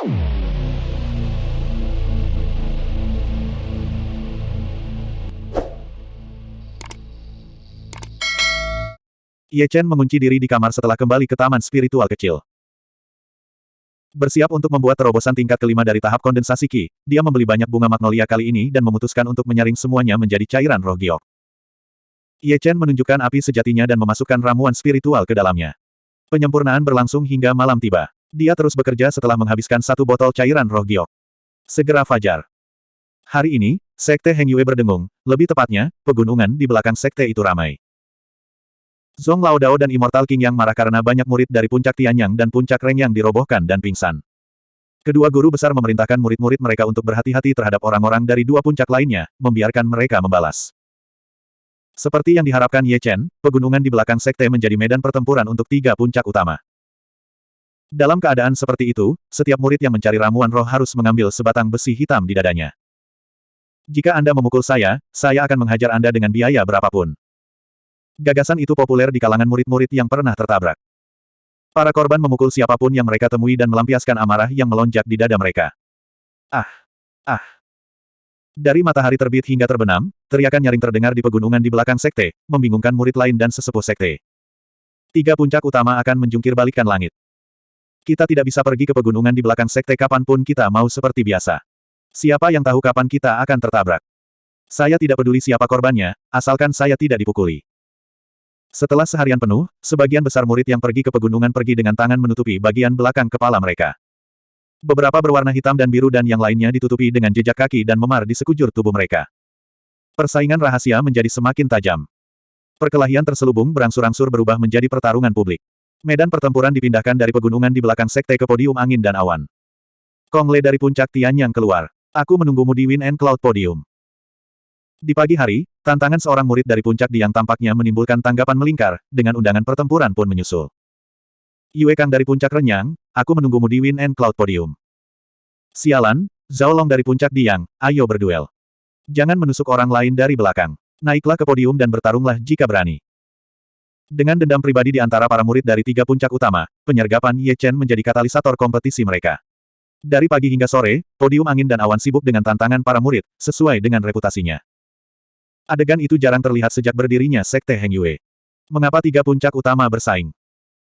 Ye Chen mengunci diri di kamar setelah kembali ke taman spiritual kecil. Bersiap untuk membuat terobosan tingkat kelima dari tahap kondensasi Qi, dia membeli banyak bunga magnolia kali ini dan memutuskan untuk menyaring semuanya menjadi cairan roh giok. Ye Chen menunjukkan api sejatinya dan memasukkan ramuan spiritual ke dalamnya. Penyempurnaan berlangsung hingga malam tiba. Dia terus bekerja setelah menghabiskan satu botol cairan roh giok. Segera fajar. Hari ini, Sekte Heng Yue berdengung, lebih tepatnya, pegunungan di belakang sekte itu ramai. Zong Lao Dao dan Immortal King yang marah karena banyak murid dari puncak Tianyang dan puncak Reng yang dirobohkan dan pingsan. Kedua guru besar memerintahkan murid-murid mereka untuk berhati-hati terhadap orang-orang dari dua puncak lainnya, membiarkan mereka membalas. Seperti yang diharapkan Ye Chen, pegunungan di belakang sekte menjadi medan pertempuran untuk tiga puncak utama. Dalam keadaan seperti itu, setiap murid yang mencari ramuan roh harus mengambil sebatang besi hitam di dadanya. Jika Anda memukul saya, saya akan menghajar Anda dengan biaya berapapun. Gagasan itu populer di kalangan murid-murid yang pernah tertabrak. Para korban memukul siapa pun yang mereka temui dan melampiaskan amarah yang melonjak di dada mereka. Ah! Ah! Dari matahari terbit hingga terbenam, teriakan nyaring terdengar di pegunungan di belakang sekte, membingungkan murid lain dan sesepuh sekte. Tiga puncak utama akan menjungkir balikkan langit. Kita tidak bisa pergi ke pegunungan di belakang sekte kapan pun kita mau seperti biasa. Siapa yang tahu kapan kita akan tertabrak? Saya tidak peduli siapa korbannya, asalkan saya tidak dipukuli. Setelah seharian penuh, sebagian besar murid yang pergi ke pegunungan pergi dengan tangan menutupi bagian belakang kepala mereka. Beberapa berwarna hitam dan biru dan yang lainnya ditutupi dengan jejak kaki dan memar di sekujur tubuh mereka. Persaingan rahasia menjadi semakin tajam. Perkelahian terselubung berangsur-angsur berubah menjadi pertarungan publik. Medan pertempuran dipindahkan dari pegunungan di belakang sekte ke podium angin dan awan. Kong Le dari puncak Tianyang keluar. Aku menunggumu di Wind and Cloud Podium. Di pagi hari, tantangan seorang murid dari puncak Diang tampaknya menimbulkan tanggapan melingkar, dengan undangan pertempuran pun menyusul. Yue Kang dari puncak Renyang, aku menunggumu di Wind and Cloud Podium. Sialan, Zhao Long dari puncak Diang, ayo berduel. Jangan menusuk orang lain dari belakang. Naiklah ke podium dan bertarunglah jika berani. Dengan dendam pribadi di antara para murid dari tiga puncak utama, penyergapan Ye Chen menjadi katalisator kompetisi mereka. Dari pagi hingga sore, podium angin dan awan sibuk dengan tantangan para murid, sesuai dengan reputasinya. Adegan itu jarang terlihat sejak berdirinya Sekte Heng Yue. Mengapa tiga puncak utama bersaing?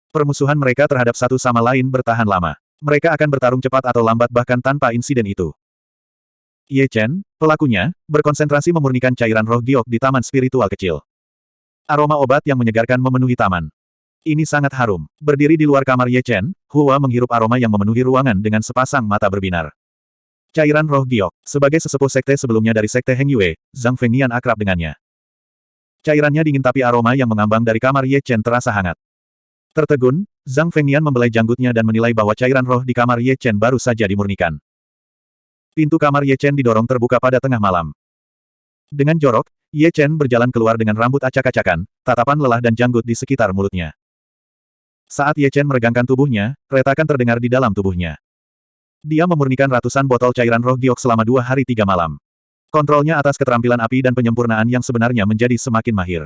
Permusuhan mereka terhadap satu sama lain bertahan lama. Mereka akan bertarung cepat atau lambat bahkan tanpa insiden itu. Ye Chen, pelakunya, berkonsentrasi memurnikan cairan roh giok di taman spiritual kecil. Aroma obat yang menyegarkan memenuhi taman. Ini sangat harum. Berdiri di luar kamar Ye Chen, Hua menghirup aroma yang memenuhi ruangan dengan sepasang mata berbinar. Cairan roh giok. Sebagai sesepuh sekte sebelumnya dari sekte Heng Yue, Zhang Fengnian akrab dengannya. Cairannya dingin tapi aroma yang mengambang dari kamar Ye Chen terasa hangat. Tertegun, Zhang Fengnian membelai janggutnya dan menilai bahwa cairan roh di kamar Ye Chen baru saja dimurnikan. Pintu kamar Ye Chen didorong terbuka pada tengah malam. Dengan jorok, Ye Chen berjalan keluar dengan rambut acak-acakan, tatapan lelah dan janggut di sekitar mulutnya. Saat Ye Chen meregangkan tubuhnya, retakan terdengar di dalam tubuhnya. Dia memurnikan ratusan botol cairan roh giok selama dua hari tiga malam. Kontrolnya atas keterampilan api dan penyempurnaan yang sebenarnya menjadi semakin mahir.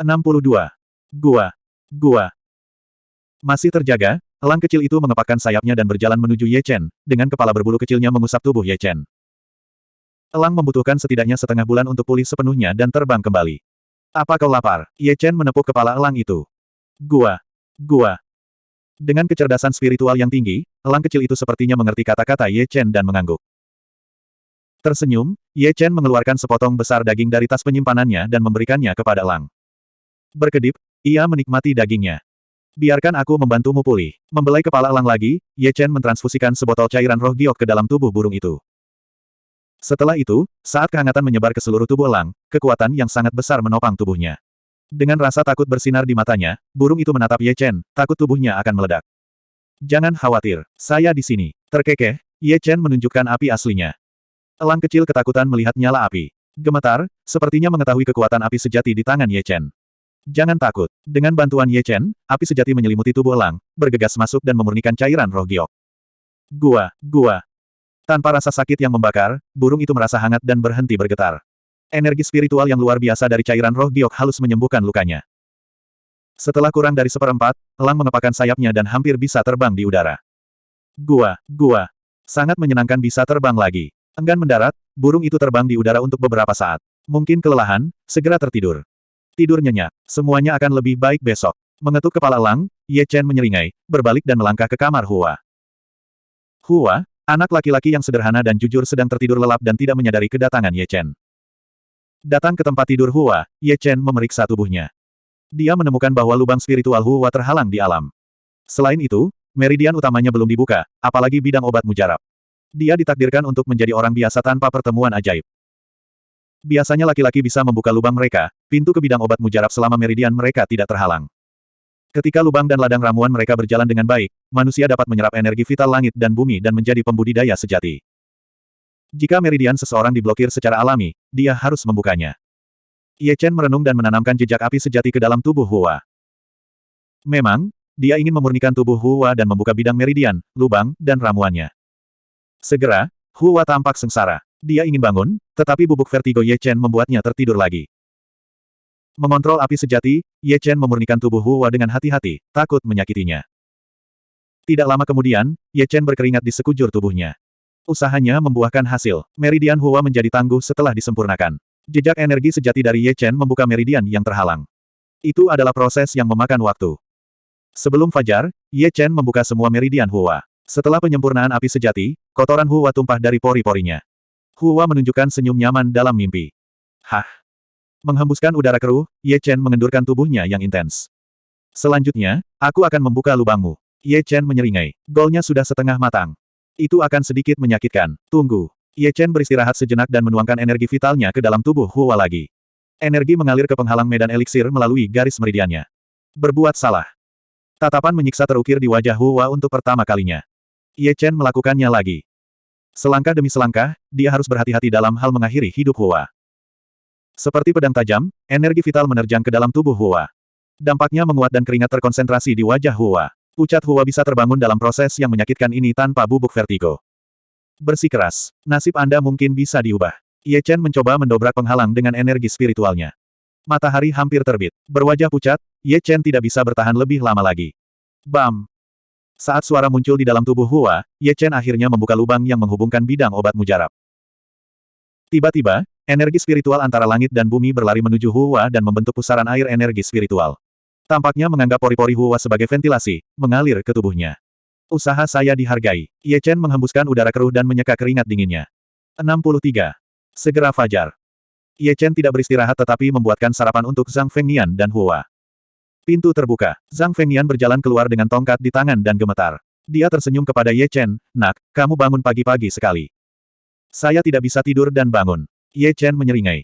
62. Gua. Gua. Masih terjaga, elang kecil itu mengepakkan sayapnya dan berjalan menuju Ye Chen, dengan kepala berbulu kecilnya mengusap tubuh Ye Chen. Elang membutuhkan setidaknya setengah bulan untuk pulih sepenuhnya dan terbang kembali. Apa kau lapar? Ye Chen menepuk kepala elang itu. Gua. Gua. Dengan kecerdasan spiritual yang tinggi, elang kecil itu sepertinya mengerti kata-kata Ye Chen dan mengangguk. Tersenyum, Ye Chen mengeluarkan sepotong besar daging dari tas penyimpanannya dan memberikannya kepada elang. Berkedip, ia menikmati dagingnya. Biarkan aku membantumu pulih. Membelai kepala elang lagi, Ye Chen mentransfusikan sebotol cairan roh giok ke dalam tubuh burung itu. Setelah itu, saat kehangatan menyebar ke seluruh tubuh elang, kekuatan yang sangat besar menopang tubuhnya. Dengan rasa takut bersinar di matanya, burung itu menatap Ye Chen, takut tubuhnya akan meledak. Jangan khawatir, saya di sini. Terkekeh, Ye Chen menunjukkan api aslinya. Elang kecil ketakutan melihat nyala api. Gemetar, sepertinya mengetahui kekuatan api sejati di tangan Ye Chen. Jangan takut. Dengan bantuan Ye Chen, api sejati menyelimuti tubuh elang, bergegas masuk dan memurnikan cairan roh giok. Gua, gua. Tanpa rasa sakit yang membakar, burung itu merasa hangat dan berhenti bergetar. Energi spiritual yang luar biasa dari cairan roh giok halus menyembuhkan lukanya. Setelah kurang dari seperempat, elang mengepakkan sayapnya dan hampir bisa terbang di udara. Gua, gua. Sangat menyenangkan bisa terbang lagi. Enggan mendarat, burung itu terbang di udara untuk beberapa saat. Mungkin kelelahan, segera tertidur. Tidur nyenyak. Semuanya akan lebih baik besok. Mengetuk kepala elang, Ye Chen menyeringai, berbalik dan melangkah ke kamar Hua. Hua, anak laki-laki yang sederhana dan jujur sedang tertidur lelap dan tidak menyadari kedatangan Ye Chen. Datang ke tempat tidur Hua, Ye Chen memeriksa tubuhnya. Dia menemukan bahwa lubang spiritual Hua terhalang di alam. Selain itu, meridian utamanya belum dibuka, apalagi bidang obat mujarab. Dia ditakdirkan untuk menjadi orang biasa tanpa pertemuan ajaib. Biasanya laki-laki bisa membuka lubang mereka, pintu ke bidang obat mujarab selama meridian mereka tidak terhalang. Ketika lubang dan ladang ramuan mereka berjalan dengan baik, manusia dapat menyerap energi vital langit dan bumi dan menjadi pembudidaya sejati. Jika meridian seseorang diblokir secara alami, dia harus membukanya. Ye Chen merenung dan menanamkan jejak api sejati ke dalam tubuh Hua. Memang, dia ingin memurnikan tubuh Hua dan membuka bidang meridian, lubang, dan ramuannya. Segera, Hua tampak sengsara. Dia ingin bangun, tetapi bubuk vertigo Ye Chen membuatnya tertidur lagi. Mengontrol api sejati, Ye Chen memurnikan tubuh Hua dengan hati-hati, takut menyakitinya. Tidak lama kemudian, Ye Chen berkeringat di sekujur tubuhnya. Usahanya membuahkan hasil. Meridian Hua menjadi tangguh setelah disempurnakan. Jejak energi sejati dari Ye Chen membuka meridian yang terhalang. Itu adalah proses yang memakan waktu. Sebelum fajar, Ye Chen membuka semua meridian Hua. Setelah penyempurnaan api sejati, kotoran Hua tumpah dari pori-porinya. Hua menunjukkan senyum nyaman dalam mimpi. Hah! Menghembuskan udara keruh, Ye Chen mengendurkan tubuhnya yang intens. Selanjutnya, aku akan membuka lubangmu. Ye Chen menyeringai. Golnya sudah setengah matang. Itu akan sedikit menyakitkan. Tunggu. Ye Chen beristirahat sejenak dan menuangkan energi vitalnya ke dalam tubuh Hua lagi. Energi mengalir ke penghalang medan eliksir melalui garis meridiannya. Berbuat salah. Tatapan menyiksa terukir di wajah Hua untuk pertama kalinya. Ye Chen melakukannya lagi. Selangkah demi selangkah, dia harus berhati-hati dalam hal mengakhiri hidup Hua. Seperti pedang tajam, energi vital menerjang ke dalam tubuh Hua. Dampaknya menguat dan keringat terkonsentrasi di wajah Hua. Pucat Hua bisa terbangun dalam proses yang menyakitkan ini tanpa bubuk vertigo. Bersikeras, nasib Anda mungkin bisa diubah. Ye Chen mencoba mendobrak penghalang dengan energi spiritualnya. Matahari hampir terbit. Berwajah pucat, Ye Chen tidak bisa bertahan lebih lama lagi. Bam! Saat suara muncul di dalam tubuh Hua, Ye Chen akhirnya membuka lubang yang menghubungkan bidang obat mujarab. Tiba-tiba, energi spiritual antara langit dan bumi berlari menuju Hua dan membentuk pusaran air energi spiritual. Tampaknya menganggap pori-pori Hua sebagai ventilasi, mengalir ke tubuhnya. Usaha saya dihargai. Ye Chen menghembuskan udara keruh dan menyeka keringat dinginnya. 63. Segera fajar. Ye Chen tidak beristirahat tetapi membuatkan sarapan untuk Zhang Fengnian dan Hua. Pintu terbuka. Zhang Fengnian berjalan keluar dengan tongkat di tangan dan gemetar. Dia tersenyum kepada Ye Chen, nak, kamu bangun pagi-pagi sekali. Saya tidak bisa tidur dan bangun. Ye Chen menyeringai.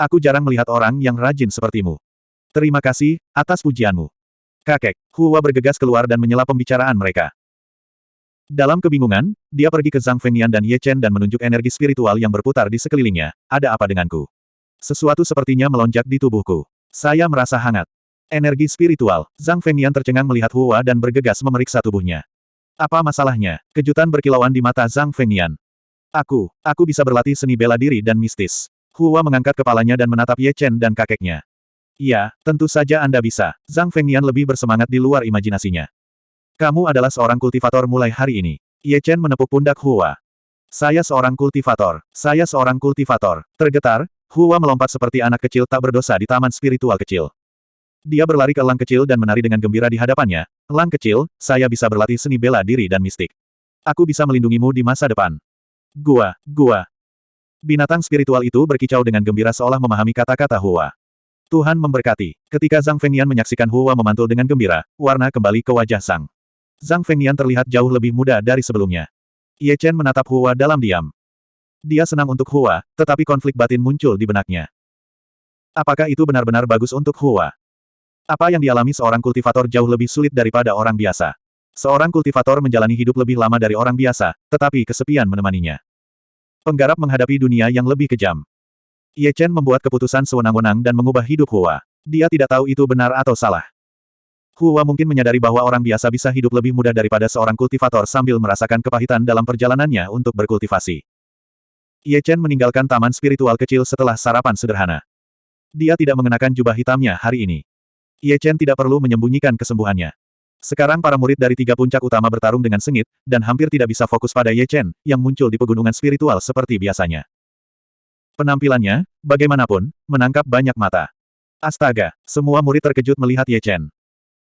Aku jarang melihat orang yang rajin sepertimu. Terima kasih, atas pujianmu. Kakek, Hua bergegas keluar dan menyela pembicaraan mereka. Dalam kebingungan, dia pergi ke Zhang Fengnian dan Ye Chen dan menunjuk energi spiritual yang berputar di sekelilingnya. Ada apa denganku? Sesuatu sepertinya melonjak di tubuhku. Saya merasa hangat. Energi spiritual. Zhang Fengnian tercengang melihat Hua dan bergegas memeriksa tubuhnya. Apa masalahnya? Kejutan berkilauan di mata Zhang Fengnian. Aku, aku bisa berlatih seni bela diri dan mistis. Hua mengangkat kepalanya dan menatap Ye Chen dan kakeknya. Iya, tentu saja Anda bisa. Zhang Fengnian lebih bersemangat di luar imajinasinya. Kamu adalah seorang kultivator mulai hari ini. Ye Chen menepuk pundak Hua. Saya seorang kultivator. Saya seorang kultivator. Tergetar, Hua melompat seperti anak kecil tak berdosa di taman spiritual kecil. Dia berlari ke elang kecil dan menari dengan gembira di hadapannya. Elang kecil, saya bisa berlatih seni bela diri dan mistik. Aku bisa melindungimu di masa depan. Gua, gua. Binatang spiritual itu berkicau dengan gembira seolah memahami kata-kata Hua. Tuhan memberkati. Ketika Zhang Fengnian menyaksikan Hua memantul dengan gembira, warna kembali ke wajah Sang. Zhang Fengnian terlihat jauh lebih muda dari sebelumnya. Ye Chen menatap Hua dalam diam. Dia senang untuk Hua, tetapi konflik batin muncul di benaknya. Apakah itu benar-benar bagus untuk Hua? Apa yang dialami seorang kultivator jauh lebih sulit daripada orang biasa. Seorang kultivator menjalani hidup lebih lama dari orang biasa, tetapi kesepian menemaninya. Penggarap menghadapi dunia yang lebih kejam. Ye Chen membuat keputusan sewenang-wenang dan mengubah hidup Hua. Dia tidak tahu itu benar atau salah. Hua mungkin menyadari bahwa orang biasa bisa hidup lebih mudah daripada seorang kultivator sambil merasakan kepahitan dalam perjalanannya untuk berkultivasi. Ye Chen meninggalkan taman spiritual kecil setelah sarapan sederhana. Dia tidak mengenakan jubah hitamnya hari ini. Ye Chen tidak perlu menyembunyikan kesembuhannya. Sekarang para murid dari tiga puncak utama bertarung dengan sengit, dan hampir tidak bisa fokus pada Ye Chen, yang muncul di pegunungan spiritual seperti biasanya. Penampilannya, bagaimanapun, menangkap banyak mata. Astaga, semua murid terkejut melihat Ye Chen.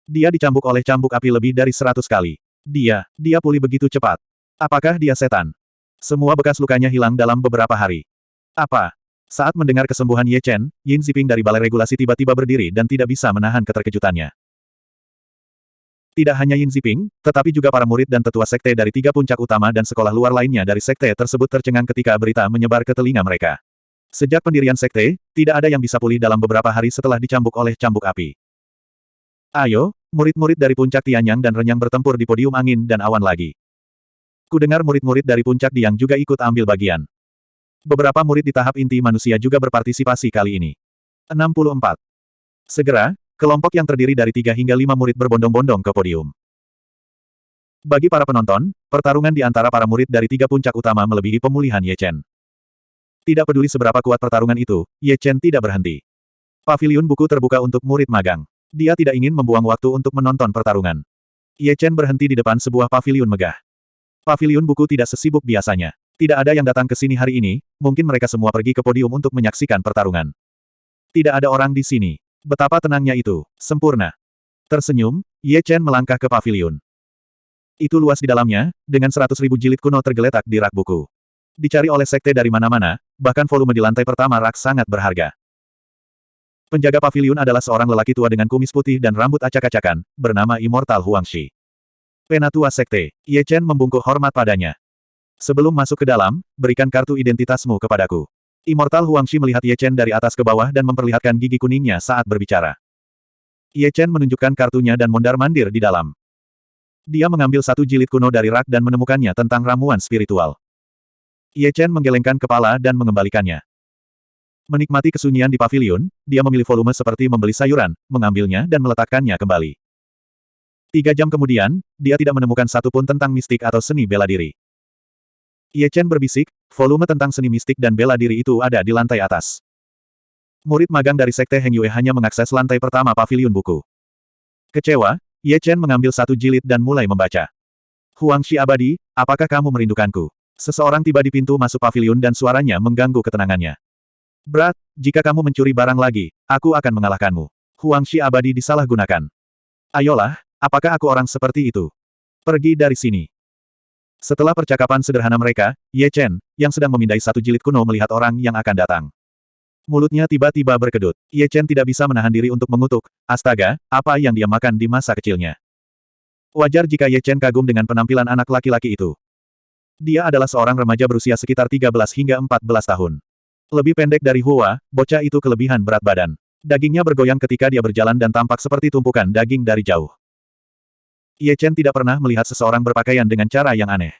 Dia dicambuk oleh cambuk api lebih dari seratus kali. Dia, dia pulih begitu cepat. Apakah dia setan? Semua bekas lukanya hilang dalam beberapa hari. Apa? Saat mendengar kesembuhan Ye Chen, Yin Ziping dari balai regulasi tiba-tiba berdiri dan tidak bisa menahan keterkejutannya. Tidak hanya Yin Ziping, tetapi juga para murid dan tetua sekte dari tiga puncak utama dan sekolah luar lainnya dari sekte tersebut tercengang ketika berita menyebar ke telinga mereka. Sejak pendirian sekte, tidak ada yang bisa pulih dalam beberapa hari setelah dicambuk oleh cambuk api. Ayo, murid-murid dari puncak Tianyang dan Renyang bertempur di podium angin dan awan lagi. Kudengar murid-murid dari puncak Diang juga ikut ambil bagian. Beberapa murid di tahap inti manusia juga berpartisipasi kali ini. 64. Segera, Kelompok yang terdiri dari tiga hingga lima murid berbondong-bondong ke podium. Bagi para penonton, pertarungan di antara para murid dari tiga puncak utama melebihi pemulihan Ye Chen. Tidak peduli seberapa kuat pertarungan itu, Ye Chen tidak berhenti. Pavilion buku terbuka untuk murid magang. Dia tidak ingin membuang waktu untuk menonton pertarungan. Ye Chen berhenti di depan sebuah pavilion megah. Pavilion buku tidak sesibuk biasanya. Tidak ada yang datang ke sini hari ini, mungkin mereka semua pergi ke podium untuk menyaksikan pertarungan. Tidak ada orang di sini. Betapa tenangnya itu, sempurna. Tersenyum, Ye Chen melangkah ke pavilion. Itu luas di dalamnya, dengan seratus ribu jilid kuno tergeletak di rak buku. Dicari oleh sekte dari mana-mana, bahkan volume di lantai pertama rak sangat berharga. Penjaga pavilion adalah seorang lelaki tua dengan kumis putih dan rambut acak-acakan, bernama Immortal Huangshi. Penatua sekte, Ye Chen membungkuk hormat padanya. Sebelum masuk ke dalam, berikan kartu identitasmu kepadaku. Immortal Huangxi melihat Ye Chen dari atas ke bawah dan memperlihatkan gigi kuningnya saat berbicara. Ye Chen menunjukkan kartunya dan mondar-mandir di dalam. Dia mengambil satu jilid kuno dari rak dan menemukannya tentang ramuan spiritual. Ye Chen menggelengkan kepala dan mengembalikannya. Menikmati kesunyian di pavilion, dia memilih volume seperti membeli sayuran, mengambilnya dan meletakkannya kembali. Tiga jam kemudian, dia tidak menemukan satu pun tentang mistik atau seni bela diri. Ye Chen berbisik, volume tentang seni mistik dan bela diri itu ada di lantai atas. Murid magang dari Sekte Heng Yue hanya mengakses lantai pertama pavilion buku. Kecewa, Ye Chen mengambil satu jilid dan mulai membaca. Huang Shi Abadi, apakah kamu merindukanku? Seseorang tiba di pintu masuk pavilion dan suaranya mengganggu ketenangannya. Berat, jika kamu mencuri barang lagi, aku akan mengalahkanmu. Huang Shi Abadi disalahgunakan. Ayolah, apakah aku orang seperti itu? Pergi dari sini. Setelah percakapan sederhana mereka, Ye Chen, yang sedang memindai satu jilid kuno melihat orang yang akan datang. Mulutnya tiba-tiba berkedut. Ye Chen tidak bisa menahan diri untuk mengutuk, astaga, apa yang dia makan di masa kecilnya. Wajar jika Ye Chen kagum dengan penampilan anak laki-laki itu. Dia adalah seorang remaja berusia sekitar 13 hingga 14 tahun. Lebih pendek dari Hua, bocah itu kelebihan berat badan. Dagingnya bergoyang ketika dia berjalan dan tampak seperti tumpukan daging dari jauh. Ye Chen tidak pernah melihat seseorang berpakaian dengan cara yang aneh.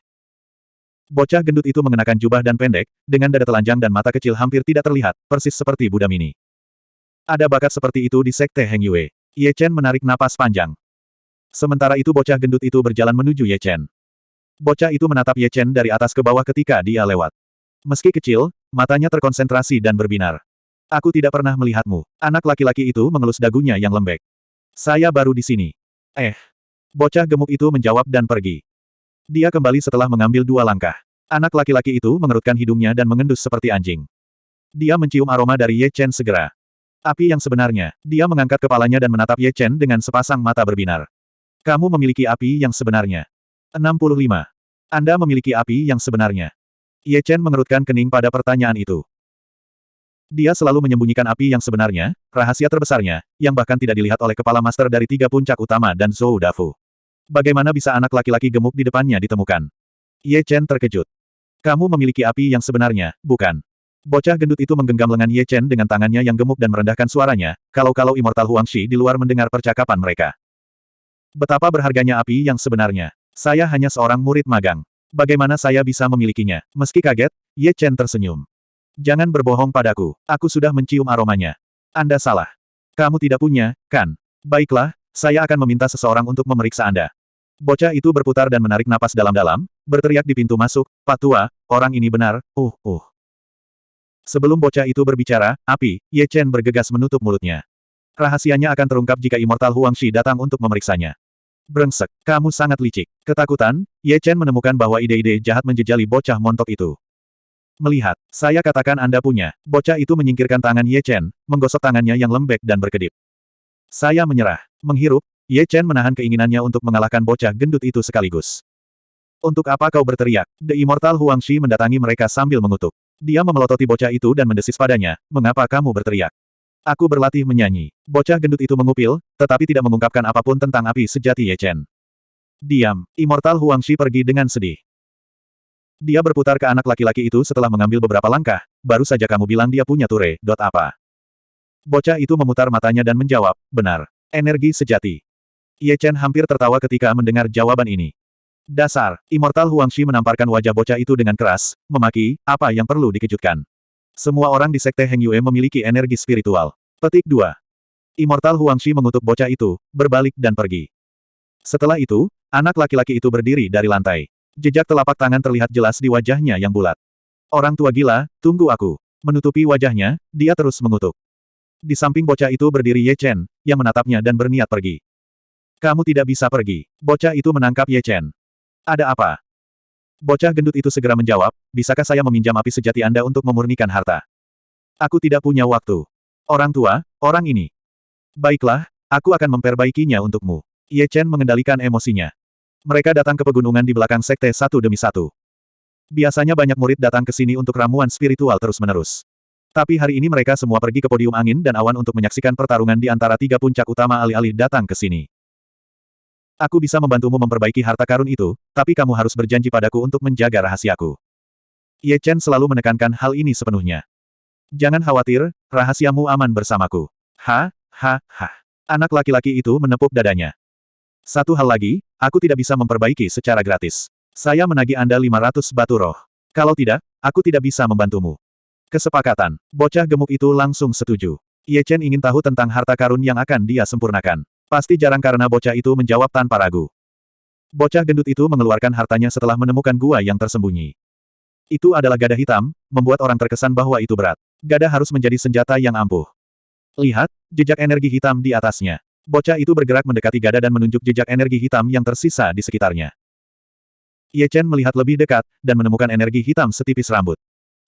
Bocah gendut itu mengenakan jubah dan pendek, dengan dada telanjang dan mata kecil hampir tidak terlihat, persis seperti Buddha mini. Ada bakat seperti itu di Sekte Heng Yue. Ye Chen menarik napas panjang. Sementara itu bocah gendut itu berjalan menuju Ye Chen. Bocah itu menatap Ye Chen dari atas ke bawah ketika dia lewat. Meski kecil, matanya terkonsentrasi dan berbinar. Aku tidak pernah melihatmu. Anak laki-laki itu mengelus dagunya yang lembek. Saya baru di sini. Eh, Bocah gemuk itu menjawab dan pergi. Dia kembali setelah mengambil dua langkah. Anak laki-laki itu mengerutkan hidungnya dan mengendus seperti anjing. Dia mencium aroma dari Ye Chen segera. Api yang sebenarnya, dia mengangkat kepalanya dan menatap Ye Chen dengan sepasang mata berbinar. Kamu memiliki api yang sebenarnya. 65. Anda memiliki api yang sebenarnya. Ye Chen mengerutkan kening pada pertanyaan itu. Dia selalu menyembunyikan api yang sebenarnya, rahasia terbesarnya, yang bahkan tidak dilihat oleh kepala master dari tiga puncak utama dan Zhou Dafu. Bagaimana bisa anak laki-laki gemuk di depannya ditemukan? Ye Chen terkejut. Kamu memiliki api yang sebenarnya, bukan? Bocah gendut itu menggenggam lengan Ye Chen dengan tangannya yang gemuk dan merendahkan suaranya, kalau-kalau Immortal Huangshi di luar mendengar percakapan mereka. Betapa berharganya api yang sebenarnya. Saya hanya seorang murid magang. Bagaimana saya bisa memilikinya? Meski kaget, Ye Chen tersenyum. Jangan berbohong padaku. Aku sudah mencium aromanya. Anda salah. Kamu tidak punya, kan? Baiklah, saya akan meminta seseorang untuk memeriksa Anda. Bocah itu berputar dan menarik napas dalam-dalam, berteriak di pintu masuk, Pak Tua, orang ini benar, uh, uh. Sebelum bocah itu berbicara, api, Ye Chen bergegas menutup mulutnya. Rahasianya akan terungkap jika Immortal Huangshi datang untuk memeriksanya. Brengsek, kamu sangat licik. Ketakutan, Ye Chen menemukan bahwa ide-ide jahat menjejali bocah montok itu. Melihat, saya katakan Anda punya, bocah itu menyingkirkan tangan Ye Chen, menggosok tangannya yang lembek dan berkedip. Saya menyerah. Menghirup, Ye Chen menahan keinginannya untuk mengalahkan bocah gendut itu sekaligus. Untuk apa kau berteriak? The Immortal Huang Shi mendatangi mereka sambil mengutuk. Dia memelototi bocah itu dan mendesis padanya, mengapa kamu berteriak? Aku berlatih menyanyi. Bocah gendut itu mengupil, tetapi tidak mengungkapkan apa pun tentang api sejati Ye Chen. Diam, Immortal Huang Shi pergi dengan sedih. Dia berputar ke anak laki-laki itu setelah mengambil beberapa langkah, baru saja kamu bilang dia punya ture, dot apa. Bocah itu memutar matanya dan menjawab, benar. Energi sejati. Ye Chen hampir tertawa ketika mendengar jawaban ini. Dasar, Immortal Huang Shi menamparkan wajah bocah itu dengan keras, memaki, apa yang perlu dikejutkan. Semua orang di Sekte Heng Yue memiliki energi spiritual. Petik 2. Immortal Huang Shi mengutuk bocah itu, berbalik dan pergi. Setelah itu, anak laki-laki itu berdiri dari lantai. Jejak telapak tangan terlihat jelas di wajahnya yang bulat. Orang tua gila, tunggu aku. Menutupi wajahnya, dia terus mengutuk. Di samping bocah itu berdiri Ye Chen, yang menatapnya dan berniat pergi. Kamu tidak bisa pergi. Bocah itu menangkap Ye Chen. Ada apa? Bocah gendut itu segera menjawab, bisakah saya meminjam api sejati Anda untuk memurnikan harta? Aku tidak punya waktu. Orang tua, orang ini. Baiklah, aku akan memperbaikinya untukmu. Ye Chen mengendalikan emosinya. Mereka datang ke pegunungan di belakang sekte satu demi satu. Biasanya banyak murid datang ke sini untuk ramuan spiritual terus-menerus. Tapi hari ini mereka semua pergi ke podium angin dan awan untuk menyaksikan pertarungan di antara tiga puncak utama alih-alih datang ke sini. Aku bisa membantumu memperbaiki harta karun itu, tapi kamu harus berjanji padaku untuk menjaga rahasiaku. Ye Chen selalu menekankan hal ini sepenuhnya. Jangan khawatir, rahasiamu aman bersamaku. Ha, ha, ha. Anak laki-laki itu menepuk dadanya. Satu hal lagi, aku tidak bisa memperbaiki secara gratis. Saya menagih Anda 500 batu roh. Kalau tidak, aku tidak bisa membantumu. Kesepakatan. Bocah gemuk itu langsung setuju. Ye Chen ingin tahu tentang harta karun yang akan dia sempurnakan. Pasti jarang karena bocah itu menjawab tanpa ragu. Bocah gendut itu mengeluarkan hartanya setelah menemukan gua yang tersembunyi. Itu adalah gada hitam, membuat orang terkesan bahwa itu berat. Gada harus menjadi senjata yang ampuh. Lihat, jejak energi hitam di atasnya. Bocah itu bergerak mendekati gada dan menunjuk jejak energi hitam yang tersisa di sekitarnya. Ye Chen melihat lebih dekat, dan menemukan energi hitam setipis rambut.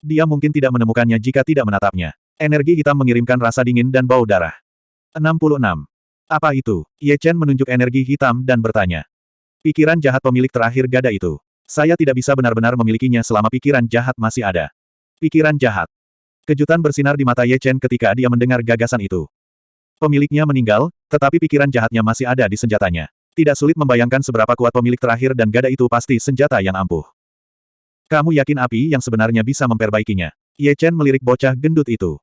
Dia mungkin tidak menemukannya jika tidak menatapnya. Energi hitam mengirimkan rasa dingin dan bau darah. 66. Apa itu? Ye Chen menunjuk energi hitam dan bertanya. Pikiran jahat pemilik terakhir gada itu. Saya tidak bisa benar-benar memilikinya selama pikiran jahat masih ada. Pikiran jahat. Kejutan bersinar di mata Ye Chen ketika dia mendengar gagasan itu. Pemiliknya meninggal, tetapi pikiran jahatnya masih ada di senjatanya. Tidak sulit membayangkan seberapa kuat pemilik terakhir dan gada itu pasti senjata yang ampuh. Kamu yakin api yang sebenarnya bisa memperbaikinya? Ye Chen melirik bocah gendut itu.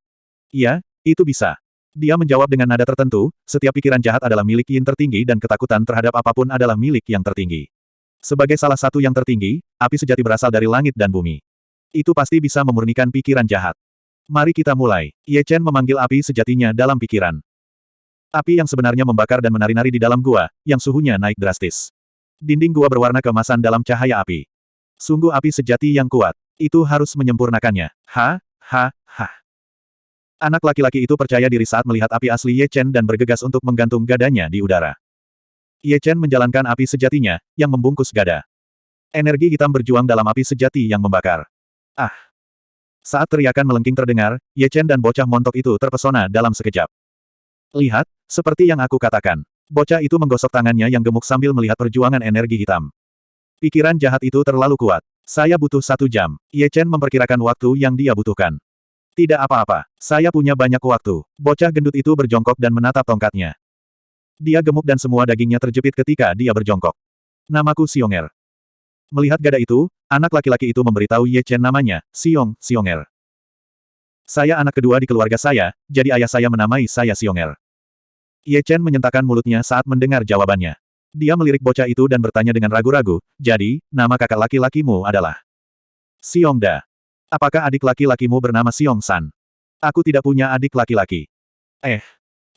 Iya, itu bisa. Dia menjawab dengan nada tertentu, setiap pikiran jahat adalah milik Yin tertinggi dan ketakutan terhadap apa pun adalah milik yang tertinggi. Sebagai salah satu yang tertinggi, api sejati berasal dari langit dan bumi. Itu pasti bisa memurnikan pikiran jahat. Mari kita mulai. Ye Chen memanggil api sejatinya dalam pikiran. Api yang sebenarnya membakar dan menari-nari di dalam gua, yang suhunya naik drastis. Dinding gua berwarna keemasan dalam cahaya api. Sungguh api sejati yang kuat. Itu harus menyempurnakannya. Ha, ha, ha. Anak laki-laki itu percaya diri saat melihat api asli Ye Chen dan bergegas untuk menggantung gadanya di udara. Ye Chen menjalankan api sejatinya, yang membungkus gada. Energi hitam berjuang dalam api sejati yang membakar. Ah! Saat teriakan melengking terdengar, Ye Chen dan bocah montok itu terpesona dalam sekejap. Lihat, seperti yang aku katakan. Bocah itu menggosok tangannya yang gemuk sambil melihat perjuangan energi hitam. Pikiran jahat itu terlalu kuat. Saya butuh satu jam. Ye Chen memperkirakan waktu yang dia butuhkan. Tidak apa-apa, saya punya banyak waktu. Bocah gendut itu berjongkok dan menatap tongkatnya. Dia gemuk dan semua dagingnya terjepit ketika dia berjongkok. Namaku Xionger. Melihat gada itu, anak laki-laki itu memberitahu Ye Chen namanya, Xiong, Xionger. Saya anak kedua di keluarga saya, jadi ayah saya menamai saya Xionger. Ye Chen menyentakkan mulutnya saat mendengar jawabannya. Dia melirik bocah itu dan bertanya dengan ragu-ragu, jadi, nama kakak laki-lakimu adalah Xiongda. Apakah adik laki-lakimu bernama Xiong San? Aku tidak punya adik laki-laki. Eh.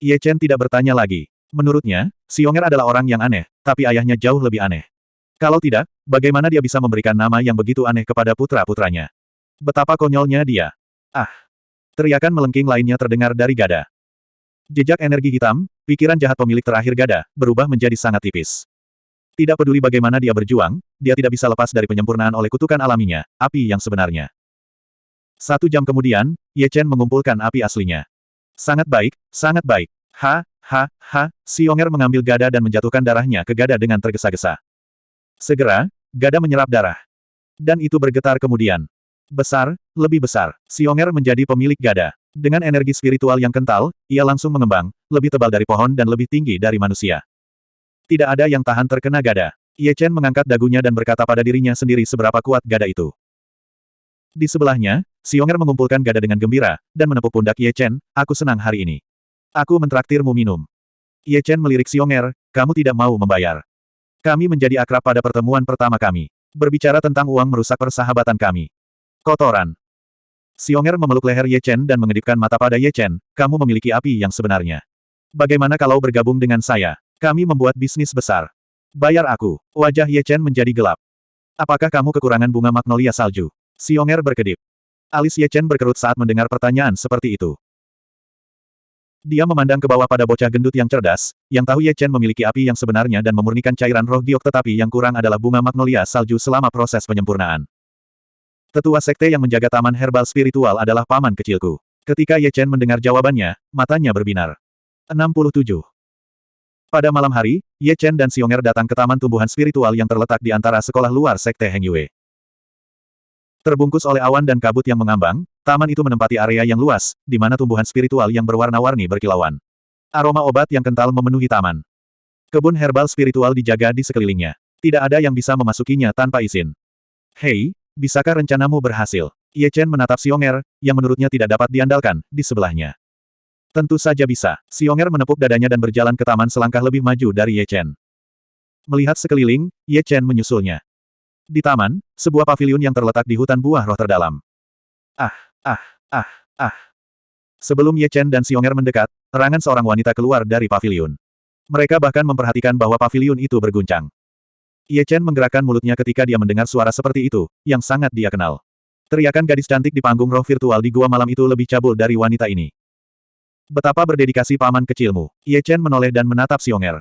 Ye Chen tidak bertanya lagi. Menurutnya, Xionger adalah orang yang aneh, tapi ayahnya jauh lebih aneh. Kalau tidak, bagaimana dia bisa memberikan nama yang begitu aneh kepada putra-putranya? Betapa konyolnya dia. Ah. Teriakan melengking lainnya terdengar dari Gada. Jejak energi hitam, pikiran jahat pemilik terakhir Gada, berubah menjadi sangat tipis. Tidak peduli bagaimana dia berjuang, dia tidak bisa lepas dari penyempurnaan oleh kutukan alaminya, api yang sebenarnya. Satu jam kemudian, Ye Chen mengumpulkan api aslinya. Sangat baik, sangat baik. Ha, ha, ha, Xionger mengambil gada dan menjatuhkan darahnya ke gada dengan tergesa-gesa. Segera, gada menyerap darah. Dan itu bergetar kemudian. Besar, lebih besar. Xionger menjadi pemilik gada. Dengan energi spiritual yang kental, ia langsung mengembang, lebih tebal dari pohon dan lebih tinggi dari manusia. Tidak ada yang tahan terkena gada. Ye Chen mengangkat dagunya dan berkata pada dirinya sendiri seberapa kuat gada itu. Di sebelahnya, Xionger mengumpulkan gada dengan gembira, dan menepuk pundak Ye Chen, aku senang hari ini. Aku mentraktirmu minum. Ye Chen melirik Xionger, kamu tidak mau membayar. Kami menjadi akrab pada pertemuan pertama kami. Berbicara tentang uang merusak persahabatan kami. Kotoran. Xionger memeluk leher Ye Chen dan mengedipkan mata pada Ye Chen, kamu memiliki api yang sebenarnya. Bagaimana kalau bergabung dengan saya? Kami membuat bisnis besar. Bayar aku. Wajah Ye Chen menjadi gelap. Apakah kamu kekurangan bunga magnolia salju? Xionger berkedip. Alis Ye Chen berkerut saat mendengar pertanyaan seperti itu. Dia memandang ke bawah pada bocah gendut yang cerdas, yang tahu Ye Chen memiliki api yang sebenarnya dan memurnikan cairan roh giok tetapi yang kurang adalah bunga magnolia salju selama proses penyempurnaan. Tetua sekte yang menjaga taman herbal spiritual adalah paman kecilku. Ketika Ye Chen mendengar jawabannya, matanya berbinar. 67. Pada malam hari, Ye Chen dan Xionger datang ke taman tumbuhan spiritual yang terletak di antara sekolah luar Sekte Heng Yue. Terbungkus oleh awan dan kabut yang mengambang, taman itu menempati area yang luas, di mana tumbuhan spiritual yang berwarna-warni berkilauan. Aroma obat yang kental memenuhi taman. Kebun herbal spiritual dijaga di sekelilingnya. Tidak ada yang bisa memasukinya tanpa izin. Hei, bisakah rencanamu berhasil? Ye Chen menatap Xionger, yang menurutnya tidak dapat diandalkan, di sebelahnya. Tentu saja bisa. Xionger menepuk dadanya dan berjalan ke taman selangkah lebih maju dari Ye Chen. Melihat sekeliling, Ye Chen menyusulnya. Di taman, sebuah paviliun yang terletak di hutan buah roh terdalam. Ah, ah, ah, ah. Sebelum Ye Chen dan Xionger mendekat, terangan seorang wanita keluar dari paviliun. Mereka bahkan memperhatikan bahwa paviliun itu berguncang. Ye Chen menggerakkan mulutnya ketika dia mendengar suara seperti itu, yang sangat dia kenal. Teriakan gadis cantik di panggung roh virtual di gua malam itu lebih cabul dari wanita ini. Betapa berdedikasi paman kecilmu. Ye Chen menoleh dan menatap Xionger.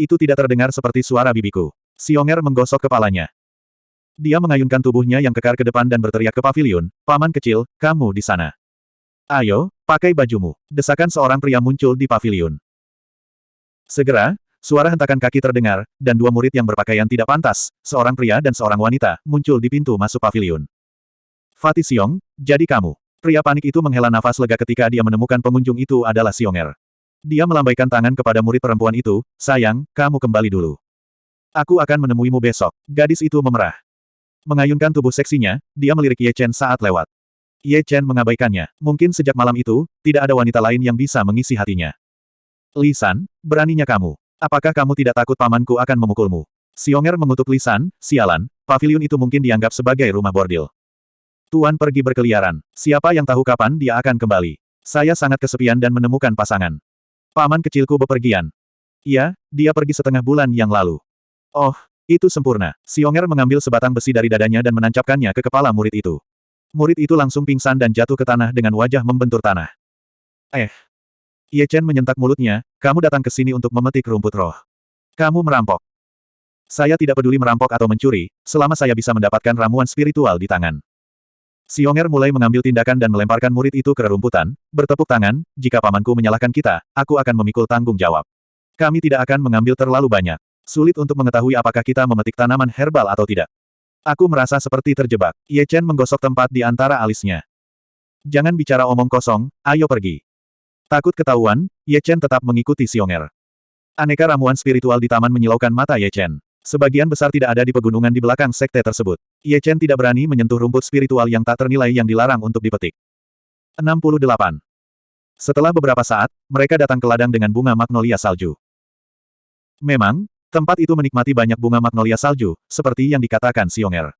Itu tidak terdengar seperti suara bibiku. Xionger menggosok kepalanya. Dia mengayunkan tubuhnya yang kekar ke depan dan berteriak ke pavilion, Paman kecil, kamu di sana. Ayo, pakai bajumu. Desakan seorang pria muncul di pavilion. Segera, suara hentakan kaki terdengar, dan dua murid yang berpakaian tidak pantas, seorang pria dan seorang wanita, muncul di pintu masuk pavilion. Fatih Xiong, jadi kamu. Pria panik itu menghela nafas lega ketika dia menemukan pengunjung itu adalah Xionger. Dia melambaikan tangan kepada murid perempuan itu, sayang, kamu kembali dulu. Aku akan menemuimu besok. Gadis itu memerah. Mengayunkan tubuh seksinya, dia melirik Ye Chen saat lewat. Ye Chen mengabaikannya. Mungkin sejak malam itu, tidak ada wanita lain yang bisa mengisi hatinya. Lisan, beraninya kamu. Apakah kamu tidak takut pamanku akan memukulmu? Xionger mengutuk Lisan, sialan, pavilion itu mungkin dianggap sebagai rumah bordil. Tuan pergi berkeliaran. Siapa yang tahu kapan dia akan kembali? Saya sangat kesepian dan menemukan pasangan. Paman kecilku bepergian. Iya, dia pergi setengah bulan yang lalu. Oh, itu sempurna. Xionger mengambil sebatang besi dari dadanya dan menancapkannya ke kepala murid itu. Murid itu langsung pingsan dan jatuh ke tanah dengan wajah membentur tanah. Eh. Ye Chen menyentak mulutnya, kamu datang ke sini untuk memetik rumput roh. Kamu merampok. Saya tidak peduli merampok atau mencuri, selama saya bisa mendapatkan ramuan spiritual di tangan. Xionger mulai mengambil tindakan dan melemparkan murid itu ke rerumputan, bertepuk tangan, jika pamanku menyalahkan kita, aku akan memikul tanggung jawab. Kami tidak akan mengambil terlalu banyak. Sulit untuk mengetahui apakah kita memetik tanaman herbal atau tidak. Aku merasa seperti terjebak. Ye Chen menggosok tempat di antara alisnya. Jangan bicara omong kosong, ayo pergi. Takut ketahuan, Ye Chen tetap mengikuti Xionger. Aneka ramuan spiritual di taman menyilaukan mata Ye Chen. Sebagian besar tidak ada di pegunungan di belakang sekte tersebut. Ye Chen tidak berani menyentuh rumput spiritual yang tak ternilai yang dilarang untuk dipetik. 68. Setelah beberapa saat, mereka datang ke ladang dengan bunga magnolia salju. Memang, tempat itu menikmati banyak bunga magnolia salju, seperti yang dikatakan Xionger.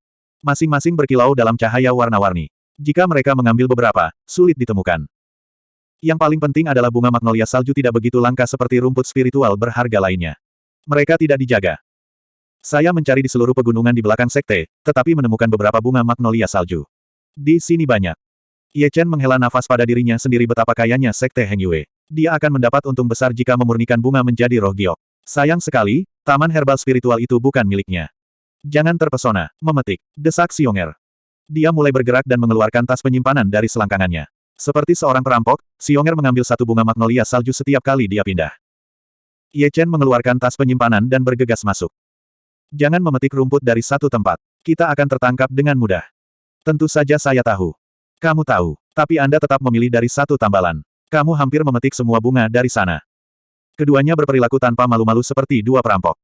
Masing-masing berkilau dalam cahaya warna-warni. Jika mereka mengambil beberapa, sulit ditemukan. Yang paling penting adalah bunga magnolia salju tidak begitu langka seperti rumput spiritual berharga lainnya. Mereka tidak dijaga. Saya mencari di seluruh pegunungan di belakang sekte, tetapi menemukan beberapa bunga magnolia salju. Di sini banyak. Ye Chen menghela nafas pada dirinya sendiri betapa kayanya sekte Heng Yue. Dia akan mendapat untung besar jika memurnikan bunga menjadi roh giok. Sayang sekali, taman herbal spiritual itu bukan miliknya. Jangan terpesona, memetik, desak Xionger. Dia mulai bergerak dan mengeluarkan tas penyimpanan dari selangkangannya. Seperti seorang perampok, Xionger mengambil satu bunga magnolia salju setiap kali dia pindah. Ye Chen mengeluarkan tas penyimpanan dan bergegas masuk. Jangan memetik rumput dari satu tempat. Kita akan tertangkap dengan mudah. Tentu saja saya tahu. Kamu tahu, tapi Anda tetap memilih dari satu tambalan. Kamu hampir memetik semua bunga dari sana. Keduanya berperilaku tanpa malu-malu seperti dua perampok.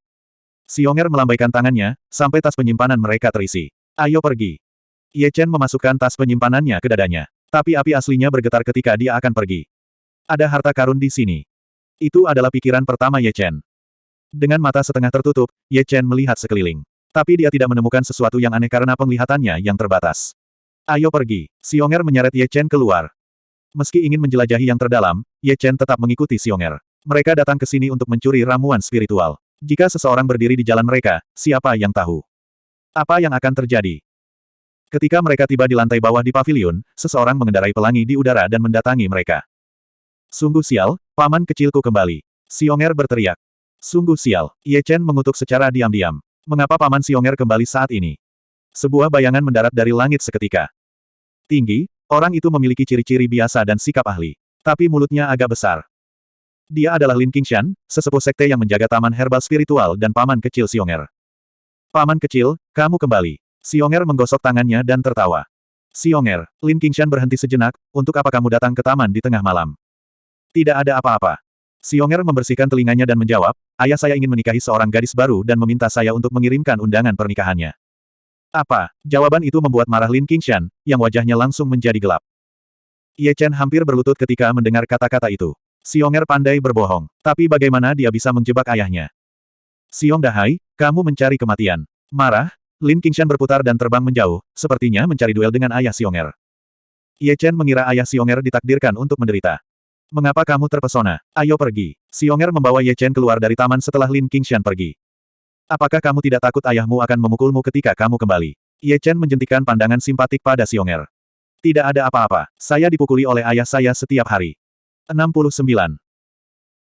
Xionger melambaikan tangannya, sampai tas penyimpanan mereka terisi. Ayo pergi. Ye Chen memasukkan tas penyimpanannya ke dadanya. Tapi api aslinya bergetar ketika dia akan pergi. Ada harta karun di sini. Itu adalah pikiran pertama Ye Chen. Dengan mata setengah tertutup, Ye Chen melihat sekeliling. Tapi dia tidak menemukan sesuatu yang aneh karena penglihatannya yang terbatas. Ayo pergi. Xionger menyeret Ye Chen keluar. Meski ingin menjelajahi yang terdalam, Ye Chen tetap mengikuti Xionger. Mereka datang ke sini untuk mencuri ramuan spiritual. Jika seseorang berdiri di jalan mereka, siapa yang tahu? Apa yang akan terjadi? Ketika mereka tiba di lantai bawah di pavilion, seseorang mengendarai pelangi di udara dan mendatangi mereka. Sungguh sial, paman kecilku kembali. Xionger berteriak. Sungguh sial, Ye Chen mengutuk secara diam-diam. Mengapa paman Xionger kembali saat ini? Sebuah bayangan mendarat dari langit seketika. Tinggi, orang itu memiliki ciri-ciri biasa dan sikap ahli. Tapi mulutnya agak besar. Dia adalah Lin Qingshan, sesepuh sekte yang menjaga taman herbal spiritual dan paman kecil Xionger. Paman kecil, kamu kembali. Xionger menggosok tangannya dan tertawa. Xionger, Lin Qingshan berhenti sejenak, untuk apa kamu datang ke taman di tengah malam? Tidak ada apa-apa. Xionger membersihkan telinganya dan menjawab, ayah saya ingin menikahi seorang gadis baru dan meminta saya untuk mengirimkan undangan pernikahannya. Apa? Jawaban itu membuat marah Lin Qingshan, yang wajahnya langsung menjadi gelap. Ye Chen hampir berlutut ketika mendengar kata-kata itu. Xionger pandai berbohong. Tapi bagaimana dia bisa menjebak ayahnya? Xiong Dahai, kamu mencari kematian. Marah, Lin Qingshan berputar dan terbang menjauh, sepertinya mencari duel dengan ayah Xionger. Ye Chen mengira ayah Xionger ditakdirkan untuk menderita. Mengapa kamu terpesona? Ayo pergi. Xionger membawa Ye Chen keluar dari taman setelah Lin Qingshan pergi. Apakah kamu tidak takut ayahmu akan memukulmu ketika kamu kembali? Ye Chen menjentikan pandangan simpatik pada Xionger. Tidak ada apa-apa, saya dipukuli oleh ayah saya setiap hari. 69.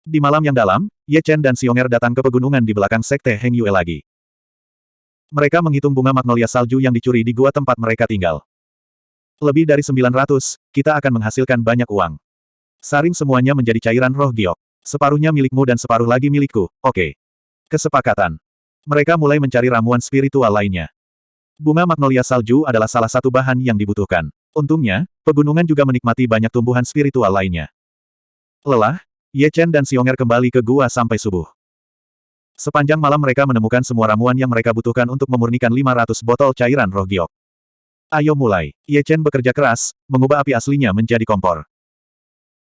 Di malam yang dalam, Ye Chen dan Xionger datang ke pegunungan di belakang sekte Heng Yue lagi. Mereka menghitung bunga magnolia salju yang dicuri di gua tempat mereka tinggal. Lebih dari 900, kita akan menghasilkan banyak uang. Saring semuanya menjadi cairan roh giok. Separuhnya milikmu dan separuh lagi milikku, oke. Kesepakatan. Mereka mulai mencari ramuan spiritual lainnya. Bunga magnolia salju adalah salah satu bahan yang dibutuhkan. Untungnya, pegunungan juga menikmati banyak tumbuhan spiritual lainnya. Lelah, Ye Chen dan Xionger kembali ke gua sampai subuh. Sepanjang malam mereka menemukan semua ramuan yang mereka butuhkan untuk memurnikan 500 botol cairan roh giok. Ayo mulai. Ye Chen bekerja keras, mengubah api aslinya menjadi kompor.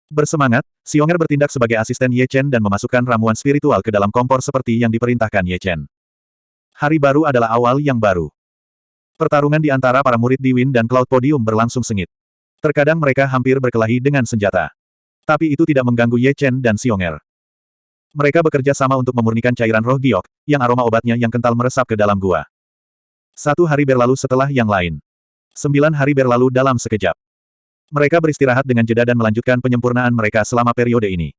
Bersemangat, Xionger bertindak sebagai asisten Ye Chen dan memasukkan ramuan spiritual ke dalam kompor seperti yang diperintahkan Ye Chen. Hari baru adalah awal yang baru. Pertarungan di antara para murid di Win dan Cloud Podium berlangsung sengit. Terkadang mereka hampir berkelahi dengan senjata. Tapi itu tidak mengganggu Ye Chen dan Xionger. Mereka bekerja sama untuk memurnikan cairan roh giok, yang aroma obatnya yang kental meresap ke dalam gua. Satu hari berlalu setelah yang lain. Sembilan hari berlalu dalam sekejap. Mereka beristirahat dengan jeda dan melanjutkan penyempurnaan mereka selama periode ini.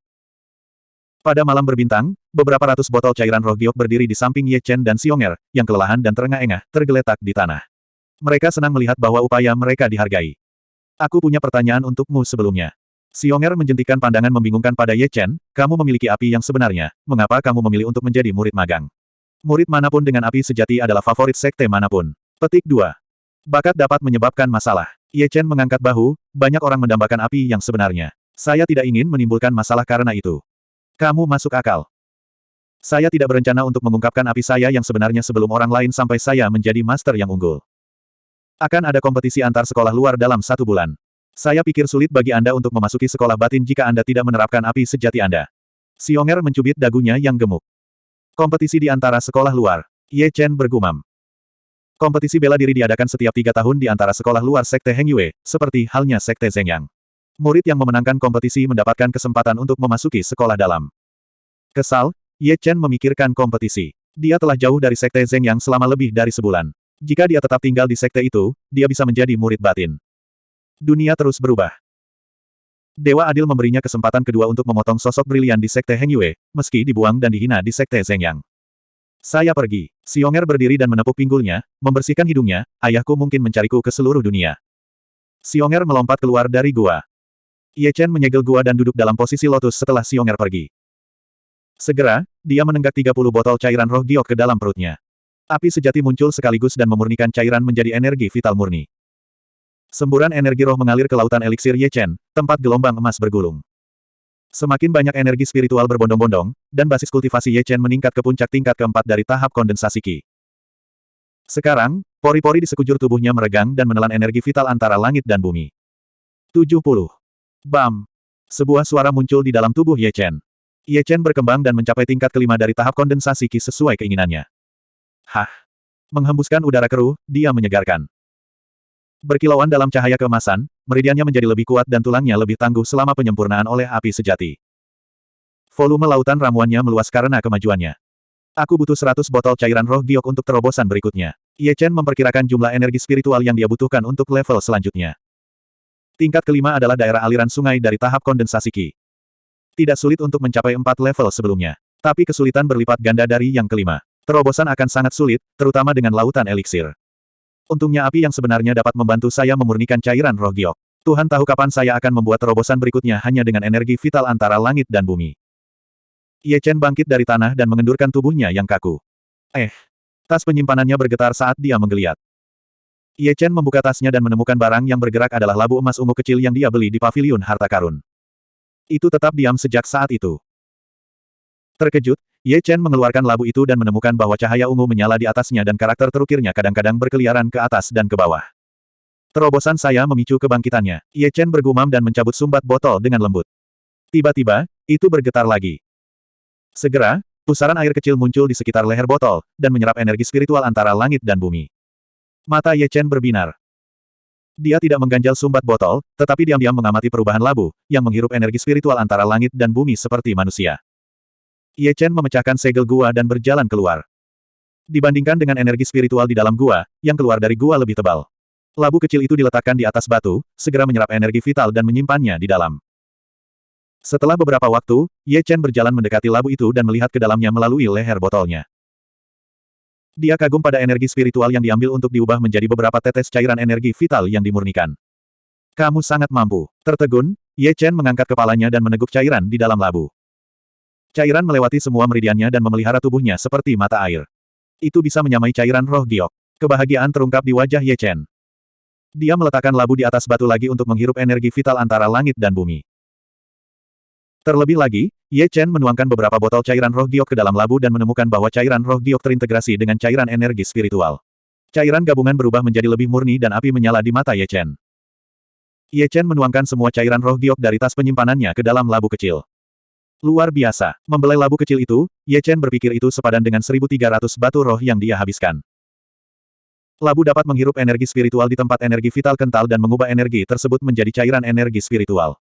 Pada malam berbintang, beberapa ratus botol cairan roh giok berdiri di samping Ye Chen dan Xionger, yang kelelahan dan terengah-engah, tergeletak di tanah. Mereka senang melihat bahwa upaya mereka dihargai. Aku punya pertanyaan untukmu sebelumnya. Xionger menjentikan pandangan membingungkan pada Ye Chen, kamu memiliki api yang sebenarnya, mengapa kamu memilih untuk menjadi murid magang? Murid mana pun dengan api sejati adalah favorit sekte mana pun. Petik 2. Bakat dapat menyebabkan masalah. Ye Chen mengangkat bahu, banyak orang mendambakan api yang sebenarnya. Saya tidak ingin menimbulkan masalah karena itu. Kamu masuk akal. Saya tidak berencana untuk mengungkapkan api saya yang sebenarnya sebelum orang lain sampai saya menjadi master yang unggul. Akan ada kompetisi antar sekolah luar dalam satu bulan. Saya pikir sulit bagi Anda untuk memasuki sekolah batin jika Anda tidak menerapkan api sejati Anda. Xionger mencubit dagunya yang gemuk. Kompetisi di antara sekolah luar. Ye Chen bergumam. Kompetisi bela diri diadakan setiap tiga tahun di antara sekolah luar Sekte Heng Yue, seperti halnya Sekte Zhengyang. Murid yang memenangkan kompetisi mendapatkan kesempatan untuk memasuki sekolah dalam. Kesal, Ye Chen memikirkan kompetisi. Dia telah jauh dari Sekte Zhengyang selama lebih dari sebulan. Jika dia tetap tinggal di sekte itu, dia bisa menjadi murid batin. Dunia terus berubah. Dewa Adil memberinya kesempatan kedua untuk memotong sosok brilian di Sekte Heng Yue, meski dibuang dan dihina di Sekte Zheng Yang. Saya pergi. Xionger berdiri dan menepuk pinggulnya, membersihkan hidungnya, ayahku mungkin mencariku ke seluruh dunia. Xionger melompat keluar dari gua. Ye Chen menyegel gua dan duduk dalam posisi lotus setelah Xionger pergi. Segera, dia menenggak 30 botol cairan roh giok ke dalam perutnya. Api sejati muncul sekaligus dan memurnikan cairan menjadi energi vital murni. Semburan energi roh mengalir ke lautan eliksir Ye Chen, tempat gelombang emas bergulung. Semakin banyak energi spiritual berbondong-bondong, dan basis kultivasi Ye Chen meningkat ke puncak tingkat keempat dari tahap kondensasi Qi. Sekarang, pori-pori di sekujur tubuhnya meregang dan menelan energi vital antara langit dan bumi. 70. Bam! Sebuah suara muncul di dalam tubuh Ye Chen. Ye Chen berkembang dan mencapai tingkat kelima dari tahap kondensasi Qi sesuai keinginannya. Hah! Menghembuskan udara keruh, dia menyegarkan. Berkilauan dalam cahaya keemasan, meridiannya menjadi lebih kuat dan tulangnya lebih tangguh selama penyempurnaan oleh api sejati. Volume lautan ramuannya meluas karena kemajuannya. Aku butuh 100 botol cairan roh giok untuk terobosan berikutnya. Ye Chen memperkirakan jumlah energi spiritual yang dia butuhkan untuk level selanjutnya. Tingkat kelima adalah daerah aliran sungai dari tahap kondensasi Qi. Tidak sulit untuk mencapai empat level sebelumnya. Tapi kesulitan berlipat ganda dari yang kelima. Terobosan akan sangat sulit, terutama dengan lautan eliksir. Untungnya api yang sebenarnya dapat membantu saya memurnikan cairan roh giok. Tuhan tahu kapan saya akan membuat terobosan berikutnya hanya dengan energi vital antara langit dan bumi. Ye Chen bangkit dari tanah dan mengendurkan tubuhnya yang kaku. Eh, tas penyimpanannya bergetar saat dia menggeliat. Ye Chen membuka tasnya dan menemukan barang yang bergerak adalah labu emas ungu kecil yang dia beli di pavilion harta karun. Itu tetap diam sejak saat itu. Terkejut, Ye Chen mengeluarkan labu itu dan menemukan bahwa cahaya ungu menyala di atasnya dan karakter terukirnya kadang-kadang berkeliaran ke atas dan ke bawah. Terobosan saya memicu kebangkitannya. Ye Chen bergumam dan mencabut sumbat botol dengan lembut. Tiba-tiba, itu bergetar lagi. Segera, pusaran air kecil muncul di sekitar leher botol, dan menyerap energi spiritual antara langit dan bumi. Mata Ye Chen berbinar. Dia tidak mengganjal sumbat botol, tetapi diam-diam mengamati perubahan labu, yang menghirup energi spiritual antara langit dan bumi seperti manusia. Ye Chen memecahkan segel gua dan berjalan keluar. Dibandingkan dengan energi spiritual di dalam gua, yang keluar dari gua lebih tebal. Labu kecil itu diletakkan di atas batu, segera menyerap energi vital dan menyimpannya di dalam. Setelah beberapa waktu, Ye Chen berjalan mendekati labu itu dan melihat ke dalamnya melalui leher botolnya. Dia kagum pada energi spiritual yang diambil untuk diubah menjadi beberapa tetes cairan energi vital yang dimurnikan. Kamu sangat mampu. Tertegun, Ye Chen mengangkat kepalanya dan meneguk cairan di dalam labu. Cairan melewati semua meridiannya dan memelihara tubuhnya seperti mata air. Itu bisa menyamai cairan roh giok. Kebahagiaan terungkap di wajah Ye Chen. Dia meletakkan labu di atas batu lagi untuk menghirup energi vital antara langit dan bumi. Terlebih lagi, Ye Chen menuangkan beberapa botol cairan roh giok ke dalam labu dan menemukan bahwa cairan roh giok terintegrasi dengan cairan energi spiritual. Cairan gabungan berubah menjadi lebih murni dan api menyala di mata Ye Chen. Ye Chen menuangkan semua cairan roh giok dari tas penyimpanannya ke dalam labu kecil. Luar biasa. Membelai labu kecil itu, Ye Chen berpikir itu sepadan dengan 1300 batu roh yang dia habiskan. Labu dapat menghirup energi spiritual di tempat energi vital kental dan mengubah energi tersebut menjadi cairan energi spiritual.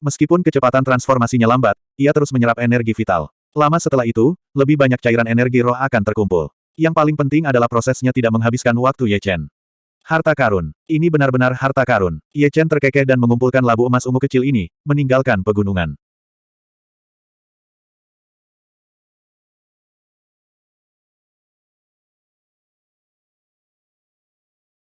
Meskipun kecepatan transformasinya lambat, ia terus menyerap energi vital. Lama setelah itu, lebih banyak cairan energi roh akan terkumpul. Yang paling penting adalah prosesnya tidak menghabiskan waktu Ye Chen. Harta karun. Ini benar-benar harta karun. Ye Chen terkekeh dan mengumpulkan labu emas ungu kecil ini, meninggalkan pegunungan.